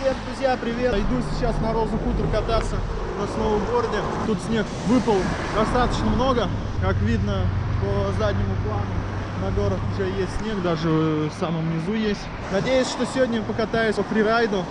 Всем, друзья, привет! Иду сейчас на Розу Хутор кататься на сноуборде. Тут снег выпал достаточно много, как видно по заднему плану. На горах уже есть снег, даже в самом низу есть. Надеюсь, что сегодня покатаюсь по фрирайду.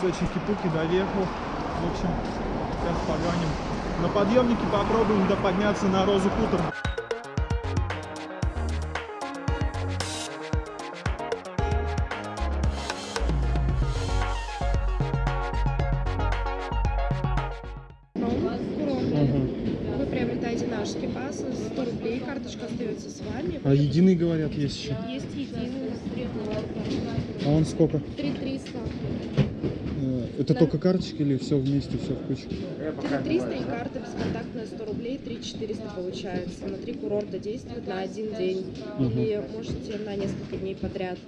С Чики-Пуки доехал. В общем, сейчас погоним. На подъемнике попробуем подняться на Розу приобретаете наш скипас, 100 рублей, карточка остается с вами. А единый, говорят, есть еще. Есть единый, А он сколько? 3300. Это Да. только карточки или все вместе, все в кучу? 3300 и карта бесконтактная 100 рублей, 3400 получается. На три курорта действует на один день. Или можете на несколько дней подряд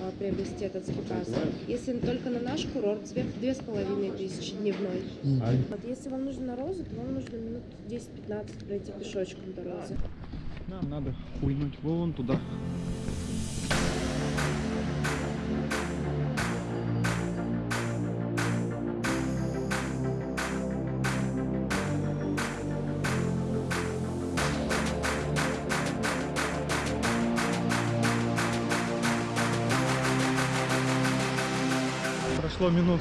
а, приобрести этот скипас. Если только на наш курорт, две с половиной тысячи дневной. Вот если вам нужно на розу, то вам нужно минут 10-15 пройти пешочком до розы. Нам надо хуйнуть вон туда. Прошло минут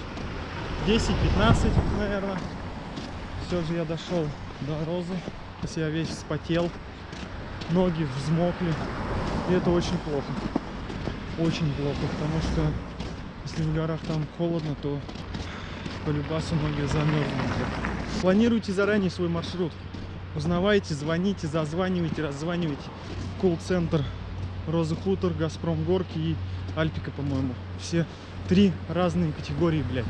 10-15, наверное. Все же я дошел до розы. Сейчас я весь вспотел ноги взмокли. И это очень плохо. Очень плохо, потому что если в горах там холодно, то по любасу ноги замерзнут. Планируйте заранее свой маршрут. Узнавайте, звоните, зазванивайте, раззванивайте. Колл-центр Роза Хутор, Газпром Горки и Альпика, по-моему. Все три разные категории, блядь.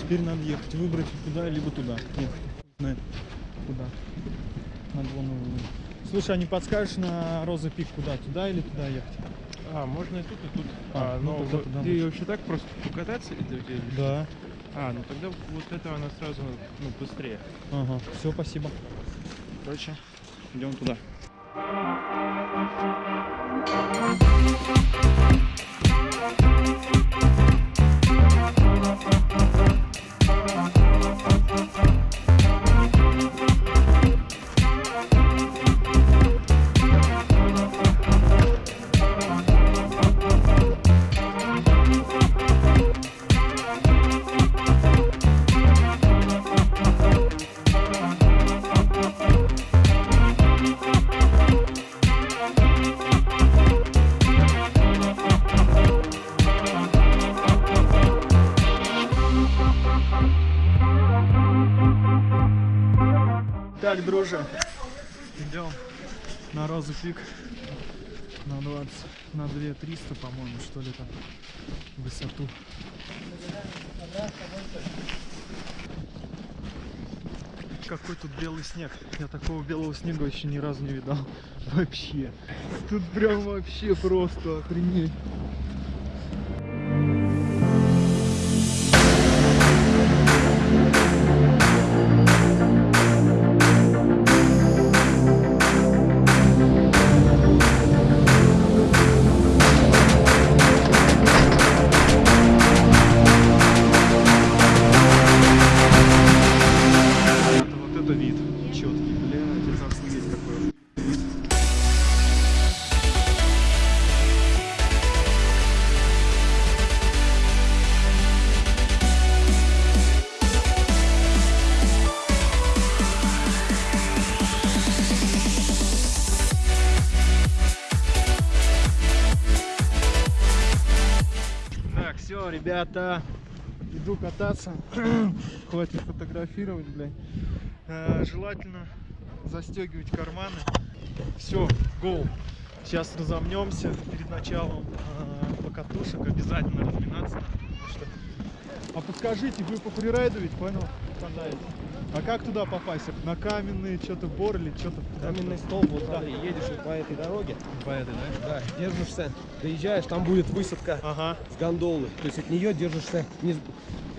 Теперь надо ехать, выбрать куда, либо туда. Ехать. Куда. Надо вон. Слушай, а не подскажешь на Роза Пик куда? Туда или туда ехать? А, можно и тут, и тут. А, А, ну но тогда туда ты вообще так просто покататься или где? Да. А, ну тогда вот это она сразу ну, быстрее. Ага. Все, спасибо. Короче, идем туда. Так, друже, идем на Розу Пик на 20, на 2 300, по-моему, что ли там, высоту. Какой тут белый снег. Я такого белого снега еще ни разу не видал. Вообще. Тут прям вообще просто охренеть. Ребята, иду кататься. Хватит фотографировать, блядь. Э, желательно застегивать карманы. Все, гол. Сейчас разомнемся перед началом а, покатушек. Обязательно разминаться. А подскажите, вы по фрирайду ведь, понял? Катаете. А как туда попасть? На каменный что-то бор или что-то? Каменный столб, вот смотри, едешь вот по этой дороге, По этой, да? да, держишься, доезжаешь, там будет высадка Ага. с гондолы. То есть от нее держишься не-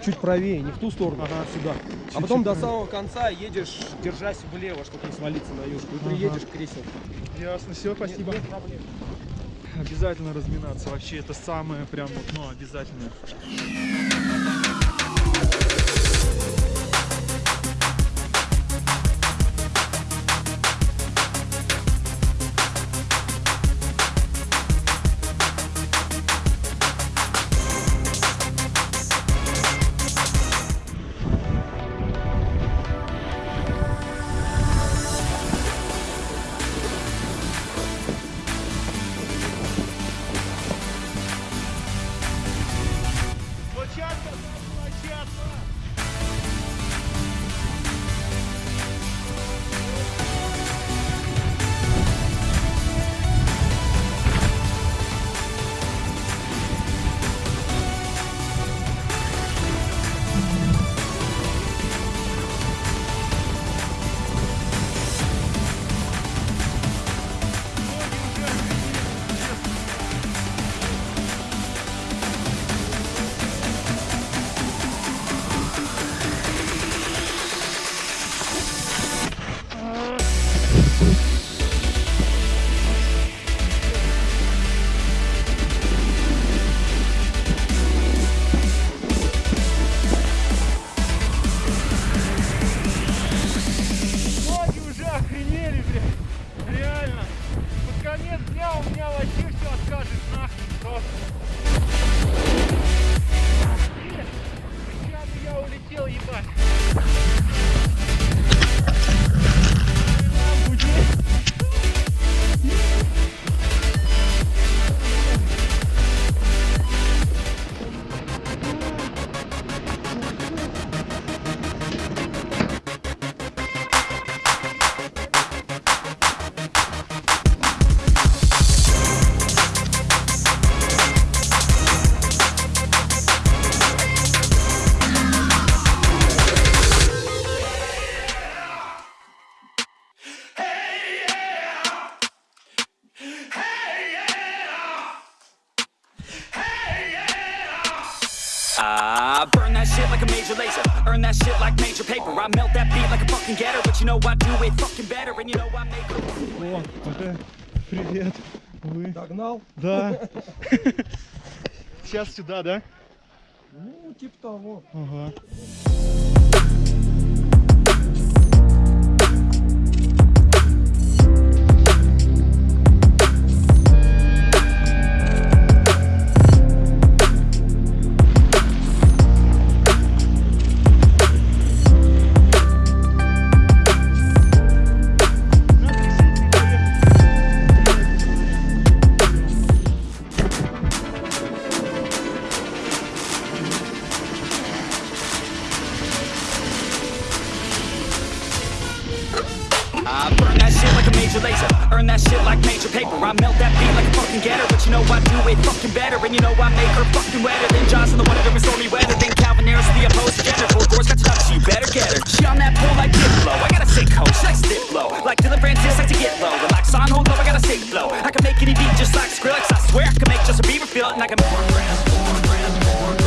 чуть правее, не в ту сторону, Ага. а сюда. Чуть-чуть а потом до правее. самого конца едешь, держась влево, чтобы не свалиться на южку. И Ага. приедешь к кресел. Ясно, все, спасибо. Обязательно разминаться. Вообще это самое прям вот, ну, обязательное. О, ага. привет. Вы? Догнал? Да. Сейчас сюда, да? Ну, типа того. Ага. Major laser. Earn that shit like major paper. I melt that beat like a fucking getter. But you know I do it fucking better. And you know I make her fucking wetter than Johnson, the one during stormy weather. Than Calvin Harris, the opposed gender. Four doors got to knock, you better get her. She on that pole like Diplo. I got a sick hoe, she likes low. Like Dylan Francis, like to get low. Relax on, hold low, I got a sick flow. I can make any beat just like Skrillex. I swear I can make Justin Bieber feel it. And I can more more grams, more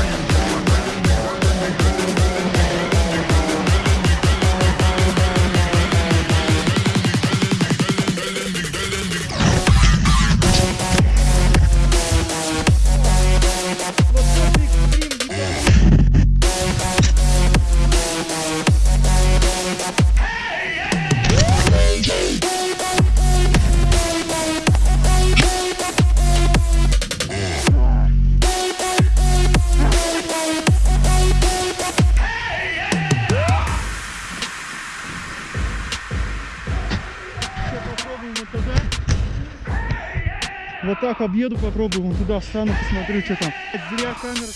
Вот так объеду, попробую вон туда встану, посмотрю, что там. Зря камера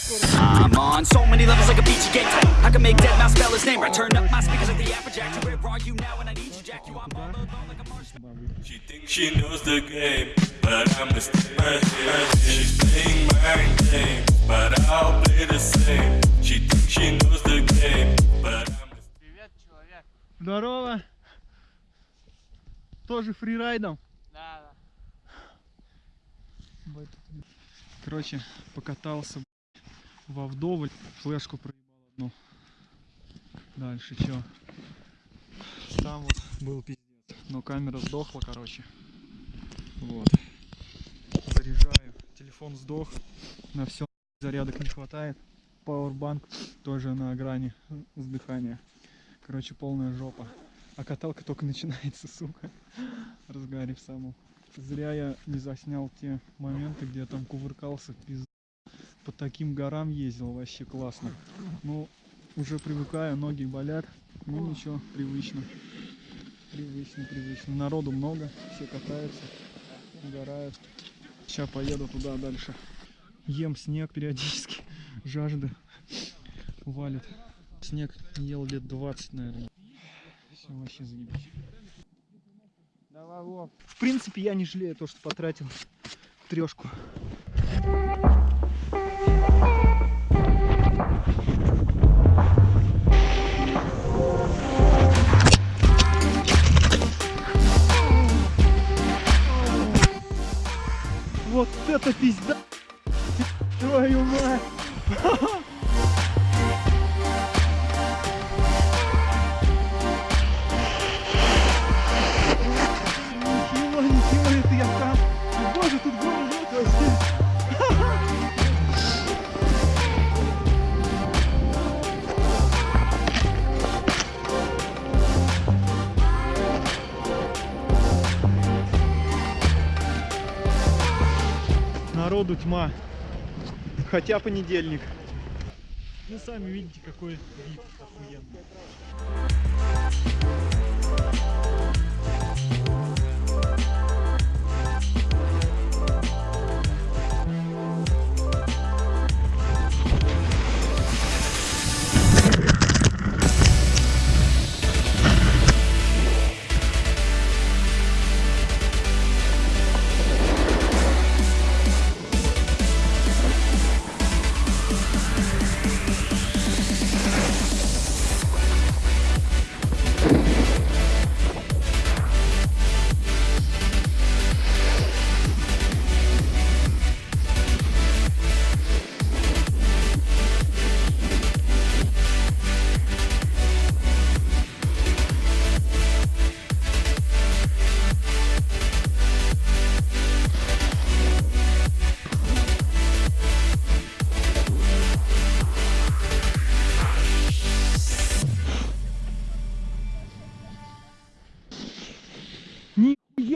but I'm Здорово. Тоже фрирайдом? Да, да. Короче, покатался во вдоволь, флешку проебал одну. Дальше чё? Там вот был пиздец. Но камера сдохла, короче. Вот. Заряжаю. Телефон сдох. На все зарядок не хватает. Пауэрбанк тоже на грани сдыхания. Короче, полная жопа. А каталка только начинается, сука. Разгарив саму. Зря я не заснял те моменты, где я там кувыркался, пиз... По таким горам ездил, вообще классно. Ну, уже привыкаю, ноги болят. Ну ничего, привычно. Привычно, привычно. Народу много, все катаются, угорают. Сейчас поеду туда дальше. Ем снег периодически, жажда валит. Снег не ел лет 20, наверное. Все, вообще заебись. В принципе, я не жалею то, что потратил трешку. Вот это пизда! Твою мать! тьма. Хотя понедельник. Ну, сами видите, какой вид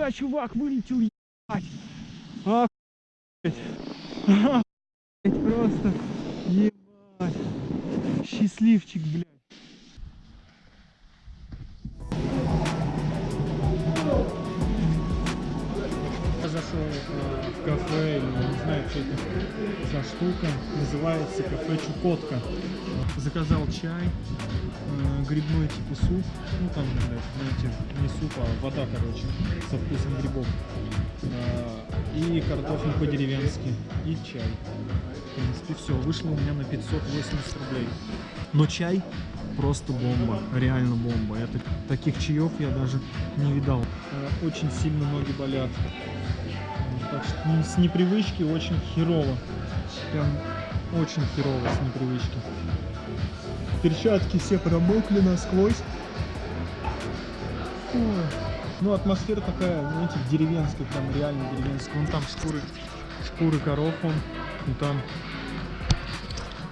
Нихуя, чувак, вылетел, ебать. Охуеть. Охуеть, просто. Ебать. Счастливчик, блядь. Зашел в кафе, не знаю, что это за штука, называется кафе Чукотка. Заказал чай, э, грибной типа суп, ну там, знаете, не суп, а вода, короче, со вкусом грибов. Э, И картофель по-деревенски, и чай. В принципе, все, вышло у меня на 580 рублей. Но чай просто бомба, реально бомба. Так- таких чаев я даже не видал. Э, Очень сильно ноги болят. Так что не- с непривычки очень херово. Прям очень херово с непривычки. Перчатки все промокли насквозь. Фу. Ну, атмосфера такая, знаете, деревенская, прям реально деревенская. Вон там шкуры, шкуры коров, вон. И там,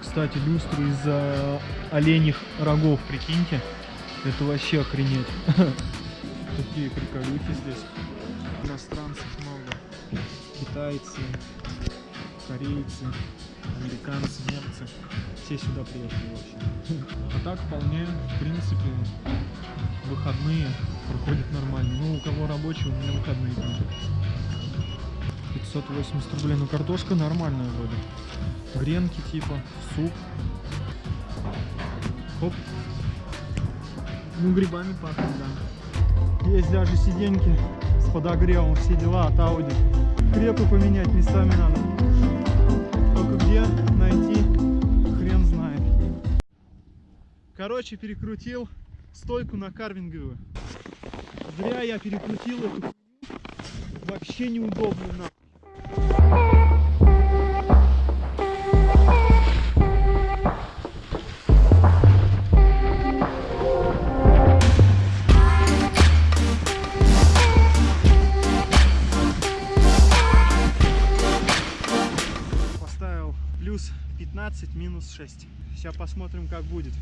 кстати, люстры из э, оленьих рогов, прикиньте. Это вообще охренеть. Такие приколюхи здесь. Иностранцев много. Китайцы, корейцы, американцы, немцы. Все сюда приехали вообще. А так вполне, в принципе, выходные проходят нормально. Ну, у кого рабочие, у меня выходные тоже. 580 рублей. Ну, картошка нормальная вроде. Гренки типа, суп. Хоп. Ну, грибами пахнет, да. Есть даже сиденьки с подогревом, все дела от Audi. Крепы поменять местами надо. Короче, перекрутил стойку на карвинговую. Зря я перекрутил эту. Вообще неудобно на. Поставил плюс 15, минус 6. Сейчас посмотрим, как будет.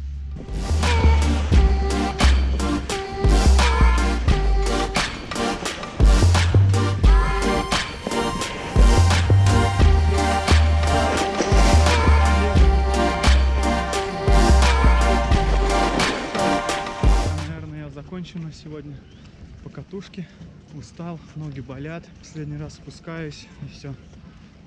По катушке. Устал, ноги болят. Последний раз спускаюсь и все.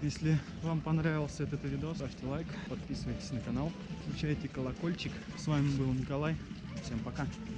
Если вам понравился этот видос, ставьте лайк, подписывайтесь на канал, включайте колокольчик. С вами был Николай. Всем пока.